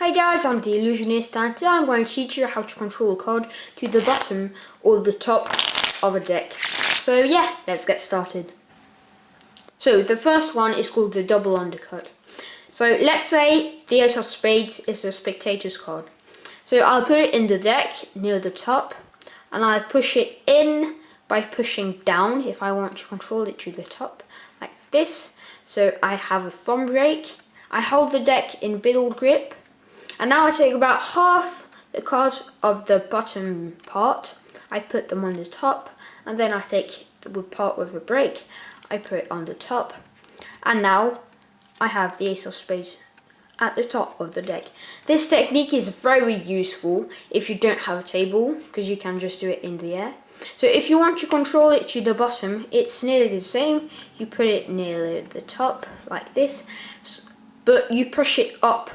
Hi guys, I'm the Illusionist and today I'm going to teach you how to control a card to the bottom or the top of a deck. So yeah, let's get started. So the first one is called the double undercut. So let's say the Ace of Spades is the spectator's card. So I'll put it in the deck near the top and I'll push it in by pushing down if I want to control it to the top like this. So I have a thumb break. I hold the deck in middle grip and now I take about half the cards of the bottom part, I put them on the top, and then I take the part with a break, I put it on the top, and now I have the ace of spades at the top of the deck. This technique is very useful if you don't have a table, because you can just do it in the air. So if you want to control it to the bottom, it's nearly the same. You put it near the top, like this, but you push it up,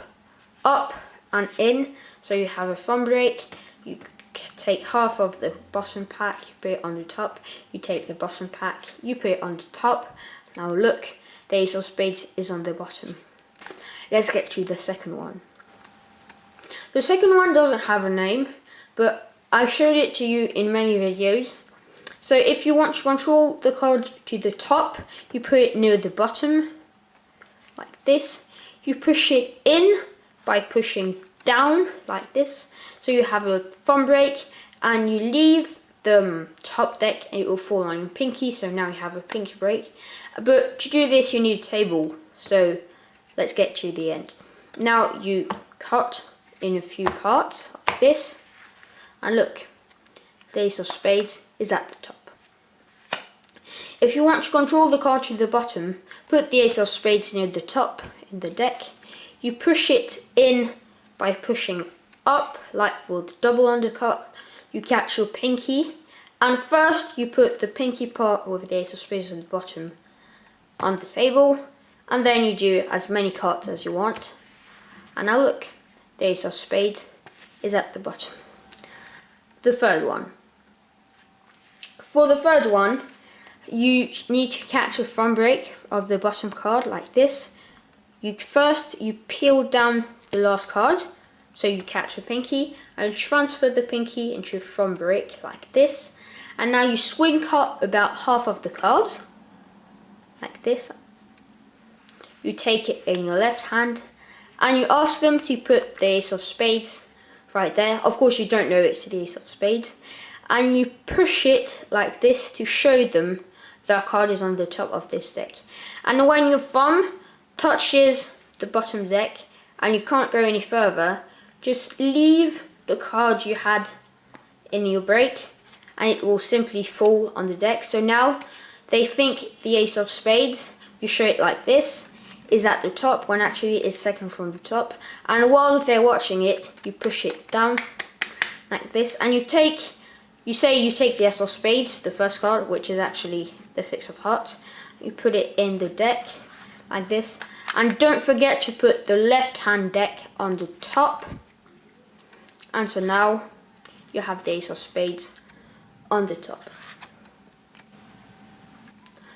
up, and in. So you have a thumb break, you take half of the bottom pack, you put it on the top, you take the bottom pack, you put it on the top. Now look, the ace of spades is on the bottom. Let's get to the second one. The second one doesn't have a name, but I showed it to you in many videos. So if you want to control the card to the top, you put it near the bottom, like this. You push it in by pushing down like this. So you have a thumb break and you leave the um, top deck and it will fall on your pinky. So now you have a pinky break. But to do this you need a table. So let's get to the end. Now you cut in a few parts like this. And look, the ace of spades is at the top. If you want to control the card to the bottom, put the ace of spades near the top in the deck you push it in by pushing up, like for the double undercut. You catch your pinky, and first you put the pinky part with the ace of spades on the bottom on the table, and then you do as many cuts as you want. And now look, the ace of spades is at the bottom. The third one. For the third one, you need to catch a thumb break of the bottom card like this you first you peel down the last card. So you catch the pinky and transfer the pinky into thumb break like this. And now you swing cut about half of the cards like this. You take it in your left hand and you ask them to put the ace of spades right there. Of course you don't know it's the ace of spades. And you push it like this to show them that card is on the top of this deck. And when your thumb touches the bottom deck and you can't go any further, just leave the card you had in your break and it will simply fall on the deck. So now they think the ace of spades, you show it like this, is at the top when actually it's second from the top. And while they're watching it, you push it down like this and you take, you say you take the ace of spades, the first card, which is actually the six of hearts. You put it in the deck like this. And don't forget to put the left hand deck on the top. And so now you have the ace of spades on the top.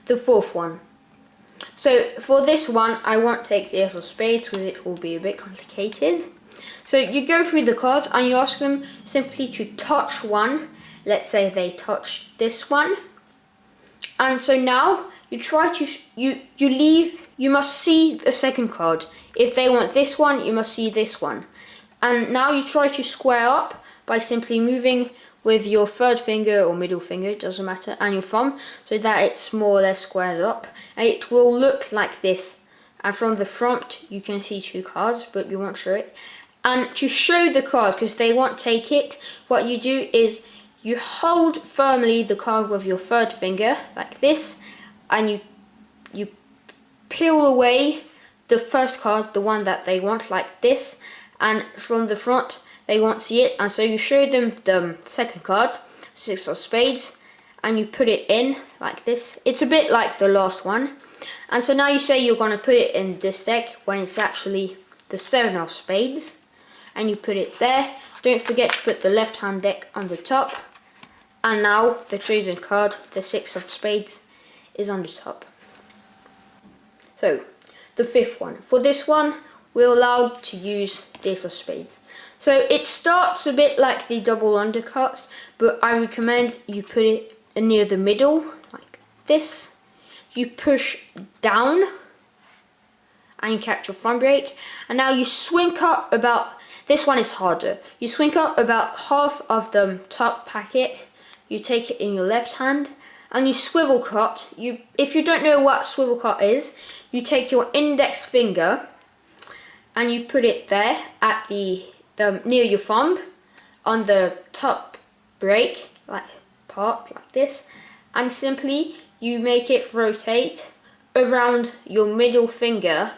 The fourth one. So for this one I won't take the ace of spades because it will be a bit complicated. So you go through the cards and you ask them simply to touch one. Let's say they touch this one. And so now you try to you you leave you must see the second card. If they want this one you must see this one. And now you try to square up by simply moving with your third finger or middle finger it doesn't matter and your thumb so that it's more or less squared up. And it will look like this. And from the front you can see two cards but you won't show it. And to show the card because they won't take it what you do is you hold firmly the card with your third finger like this and you you peel away the first card, the one that they want like this, and from the front they won't see it, and so you show them the second card, six of spades, and you put it in like this. It's a bit like the last one. And so now you say you're going to put it in this deck when it's actually the seven of spades. And you put it there. Don't forget to put the left hand deck on the top. And now the chosen card, the six of spades, is on the top. So, the fifth one. For this one, we're allowed to use this spades. So it starts a bit like the double undercut, but I recommend you put it near the middle, like this. You push down and you catch your front break. And now you swing up about, this one is harder. You swing up about half of the top packet. You take it in your left hand and you swivel cut. You, If you don't know what swivel cut is, you take your index finger and you put it there at the, the near your thumb on the top break like part like this and simply you make it rotate around your middle finger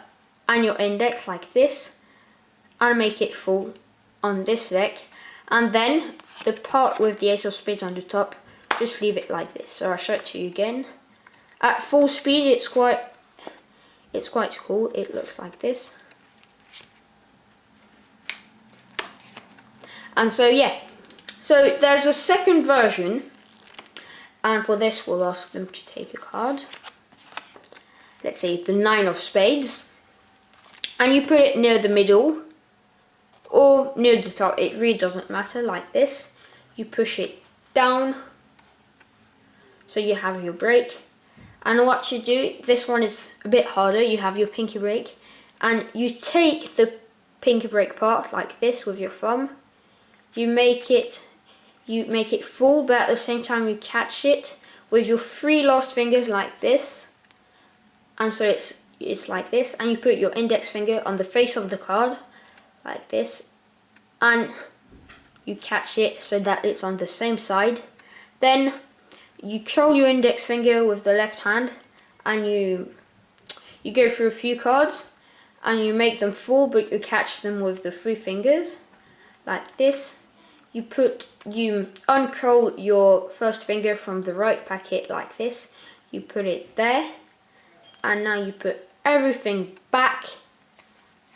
and your index like this and make it fall on this deck and then the part with the ace of spades on the top just leave it like this so I'll show it to you again. At full speed it's quite it's quite cool. It looks like this. And so yeah. So there's a second version. And for this we'll ask them to take a card. Let's say the nine of spades. And you put it near the middle or near the top. It really doesn't matter like this. You push it down so you have your break. And what you do this one is a bit harder. You have your pinky break. And you take the pinky break part like this with your thumb. You make it you make it full but at the same time you catch it with your three last fingers like this. And so it's it's like this. And you put your index finger on the face of the card like this. And you catch it so that it's on the same side. Then you curl your index finger with the left hand and you you go through a few cards and you make them fall but you catch them with the three fingers like this. You put you uncurl your first finger from the right packet like this. You put it there and now you put everything back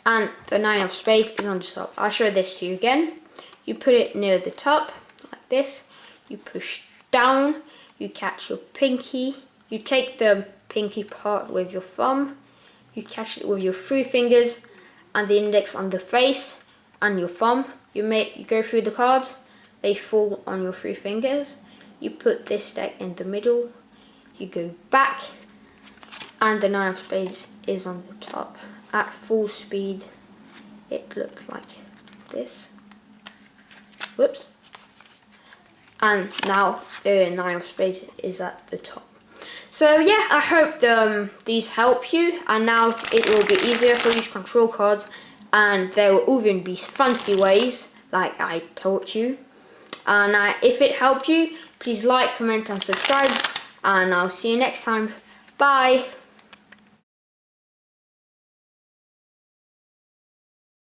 and the nine of spades is on the top. I'll show this to you again. You put it near the top like this. You push down you catch your pinky. You take the pinky part with your thumb. You catch it with your three fingers and the index on the face and your thumb. You make you go through the cards. They fall on your three fingers. You put this deck in the middle. You go back and the nine of spades is on the top. At full speed it looks like this. Whoops and now the nine of spades is at the top so yeah i hope um, these help you and now it will be easier for you to control cards and there will even be fancy ways like I taught you. And uh, if it helped you, please like, comment and subscribe. And I'll see you next time. Bye.